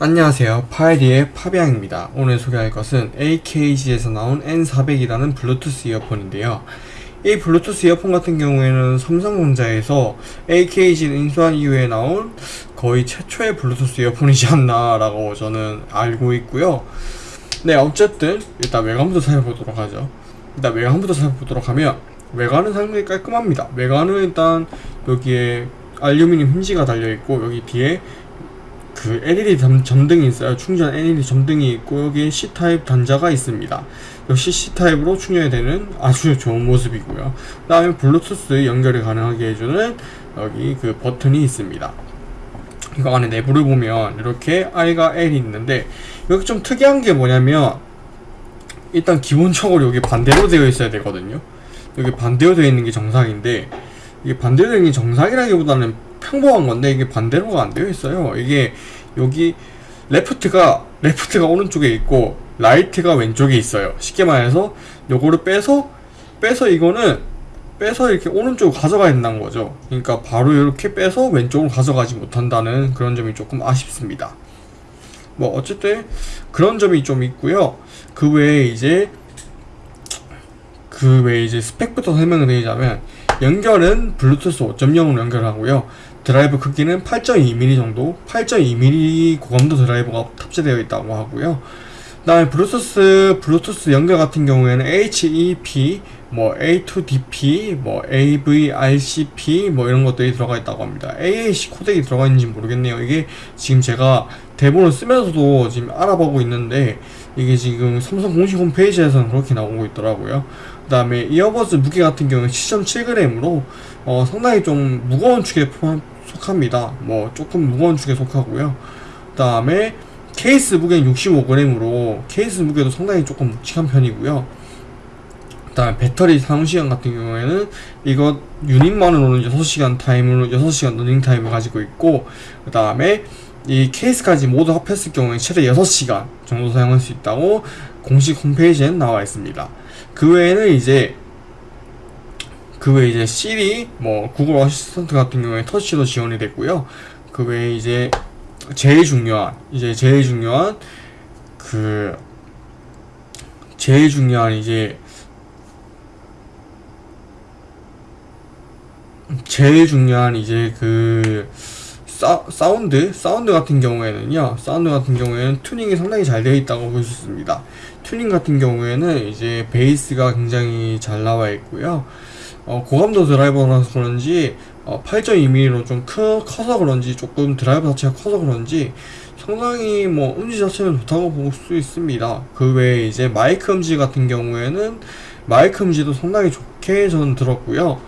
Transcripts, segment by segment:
안녕하세요. 파이디의 파비앙입니다. 오늘 소개할 것은 AKG에서 나온 N400이라는 블루투스 이어폰인데요. 이 블루투스 이어폰 같은 경우에는 삼성전자에서 AKG를 인수한 이후에 나온 거의 최초의 블루투스 이어폰이지 않나 라고 저는 알고 있고요. 네 어쨌든 일단 외관부터 살펴보도록 하죠. 일단 외관부터 살펴보도록 하면 외관은 상당히 깔끔합니다. 외관은 일단 여기에 알루미늄 힌지가 달려있고 여기 뒤에 그 LED 점등이 있어요. 충전 LED 점등이 있고 여기에 C타입 단자가 있습니다. 역시 C타입으로 충전이 되는 아주 좋은 모습이고요. 그 다음에 블루투스 연결이 가능하게 해주는 여기 그 버튼이 있습니다. 이거 안에 내부를 보면 이렇게 I가 L이 있는데 여기 좀 특이한 게 뭐냐면 일단 기본적으로 여기 반대로 되어 있어야 되거든요. 여기 반대로 되어 있는 게 정상인데 이게 반대로 되어 있는 게 정상이라기보다는 평범한 건데 이게 반대로가 안 되어 있어요. 이게 여기 left가 left가 오른쪽에 있고 right가 왼쪽에 있어요. 쉽게 말해서 요거를 빼서 빼서 이거는 빼서 이렇게 오른쪽으로 가져가야 된다는 거죠. 그러니까 바로 이렇게 빼서 왼쪽으로 가져가지 못한다는 그런 점이 조금 아쉽습니다. 뭐 어쨌든 그런 점이 좀 있고요. 그 외에 이제 그 외에 이제 스펙부터 설명을 드리자면 연결은 블루투스 5.0으로 연결하고요 드라이버 크기는 8.2mm 정도 8.2mm 고감도 드라이버가 탑재되어 있다고 하고요. 그 다음에 블루투스 블루투스 연결 같은 경우에는 HFP 뭐 A2DP 뭐 AVRCP 뭐 이런 것들이 들어가 있다고 합니다 AAC 코덱이 들어가 있는지 모르겠네요 이게 지금 제가 대본을 쓰면서도 지금 알아보고 있는데 이게 지금 삼성 공식 홈페이지에서는 그렇게 나오고 있더라고요 그 다음에 이어버즈 무게 같은 경우는 7.7g으로 어, 상당히 좀 무거운 축에 속합니다. 뭐 조금 무거운 축에 속하고요. 그 다음에 케이스 무게는 65g으로 케이스 무게도 상당히 조금 묵직한 편이고요. 그 다음에 배터리 사용시간 같은 경우에는 이거 유닛만으로는 6시간 타임으로 6시간 러닝 타임을 가지고 있고 그 다음에 이 케이스까지 모두 합했을 경우에 최대 6시간 정도 사용할 수 있다고 공식 홈페이지에 나와 있습니다. 그 외에는 이제 그 외에 이제 시리, 뭐 구글 어시스턴트 같은 경우에 터치도 지원이 됐고요. 그 외에 이제 제일 중요한 이제 제일 중요한 그 제일 중요한 이제 제일 중요한 이제 그 사, 사운드? 사운드 같은 경우에는요 사운드 같은 경우에는 튜닝이 상당히 잘 되어 있다고 볼 수 있습니다. 튜닝 같은 경우에는 이제 베이스가 굉장히 잘 나와 있고요. 어, 고감도 드라이버라서 그런지 어, 8.2mm로 좀 크, 커서 그런지 조금 드라이버 자체가 커서 그런지 상당히 뭐 음질 자체는 좋다고 볼 수 있습니다. 그 외에 이제 마이크 음질 같은 경우에는 마이크 음질도 상당히 좋게 저는 들었고요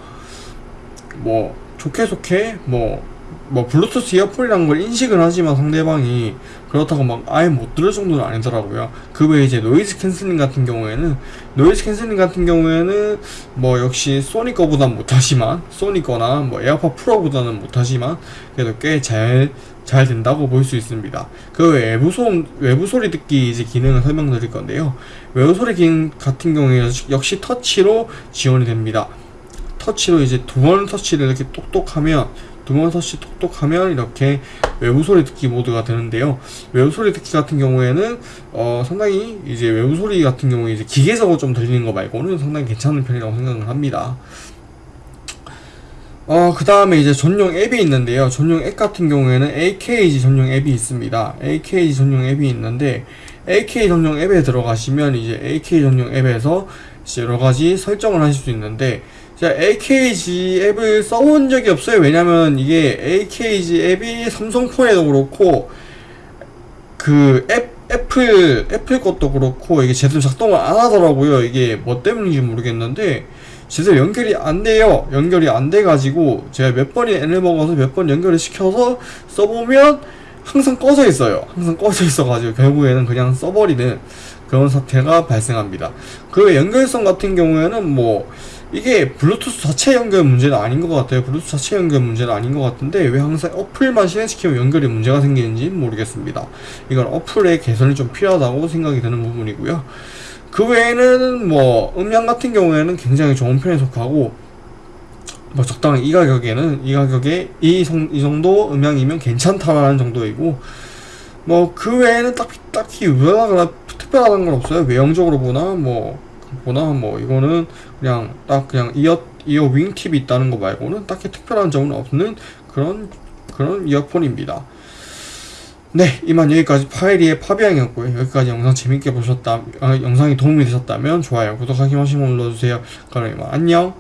뭐 좋게 좋게 뭐뭐 블루투스 이어폰이라는 걸 인식을 하지만 상대방이 그렇다고 막 아예 못 들을 정도는 아니더라고요 그 외에 이제 noise cancelling 같은 경우에는 noise cancelling 같은 경우에는 뭐 역시 소니 거보단 못하지만 소니 거나 뭐 에어팟 프로 보다는 못하지만 그래도 꽤잘잘 된다고 볼 수 있습니다. 그 외부 소음, 외부 소리 듣기 이제 기능을 설명드릴 건데요. 외부 소리 기능 같은 경우에 역시 터치로 지원이 됩니다. 터치로 이제 두 번 터치를 이렇게 똑똑 하면 두 번 터치 톡톡하면 이렇게 외부 소리 듣기 모드가 되는데요. 외부 소리 듣기 같은 경우에는 어, 상당히 이제 외부 소리 같은 경우에 이제 기계적으로 좀 들리는 거 말고는 상당히 괜찮은 편이라고 생각을 합니다. 어, 그 다음에 이제 전용 앱이 있는데요. 전용 앱 같은 경우에는 AKG 전용 앱이 있습니다. AKG 전용 앱이 있는데, AK 전용 앱에 들어가시면 이제 AK 전용 앱에서 여러 가지 설정을 하실 수 있는데, 제가 AKG 앱을 써본 적이 없어요. 왜냐면 이게 AKG 앱이 삼성폰에도 그렇고 그 앱, 애플, 애플 것도 그렇고 이게 제대로 작동을 안 하더라고요. 이게 뭐 때문인지 모르겠는데 제대로 연결이 안 돼요. 연결이 안 돼 가지고 제가 몇 번이 N을 먹어서 몇 번 연결을 시켜서 써보면 항상 꺼져 있어요. 항상 꺼져 있어 가지고 결국에는 그냥 써버리는 그런 사태가 발생합니다. 그 연결성 같은 경우에는 뭐 이게 블루투스 자체 연결 문제는 아닌 것 같아요. 블루투스 자체 연결 문제는 아닌 것 같은데 왜 항상 어플만 실행시키면 연결에 문제가 생기는지 모르겠습니다. 이건 어플의 개선이 좀 필요하다고 생각이 드는 부분이고요. 그 외에는 뭐 음량 같은 경우에는 굉장히 좋은 편에 속하고 뭐 적당히 이 가격에는 이 가격에 이, 성, 이 정도 음량이면 괜찮다라는 정도이고 뭐 그 외에는 딱히 딱히 유별나거나 특별한 건 없어요. 외형적으로 보나 뭐 보나 뭐 이거는 그냥 딱 그냥 이어 이어 윙팁이 있다는 거 말고는 딱히 특별한 점은 없는 그런 그런 이어폰입니다. 네, 이만 여기까지 파이리의 파비앙이었고요. 여기까지 영상 재밌게 보셨다, 아, 영상이 도움이 되셨다면 좋아요, 구독하기 한 번씩 눌러주세요. 그럼 이만 안녕.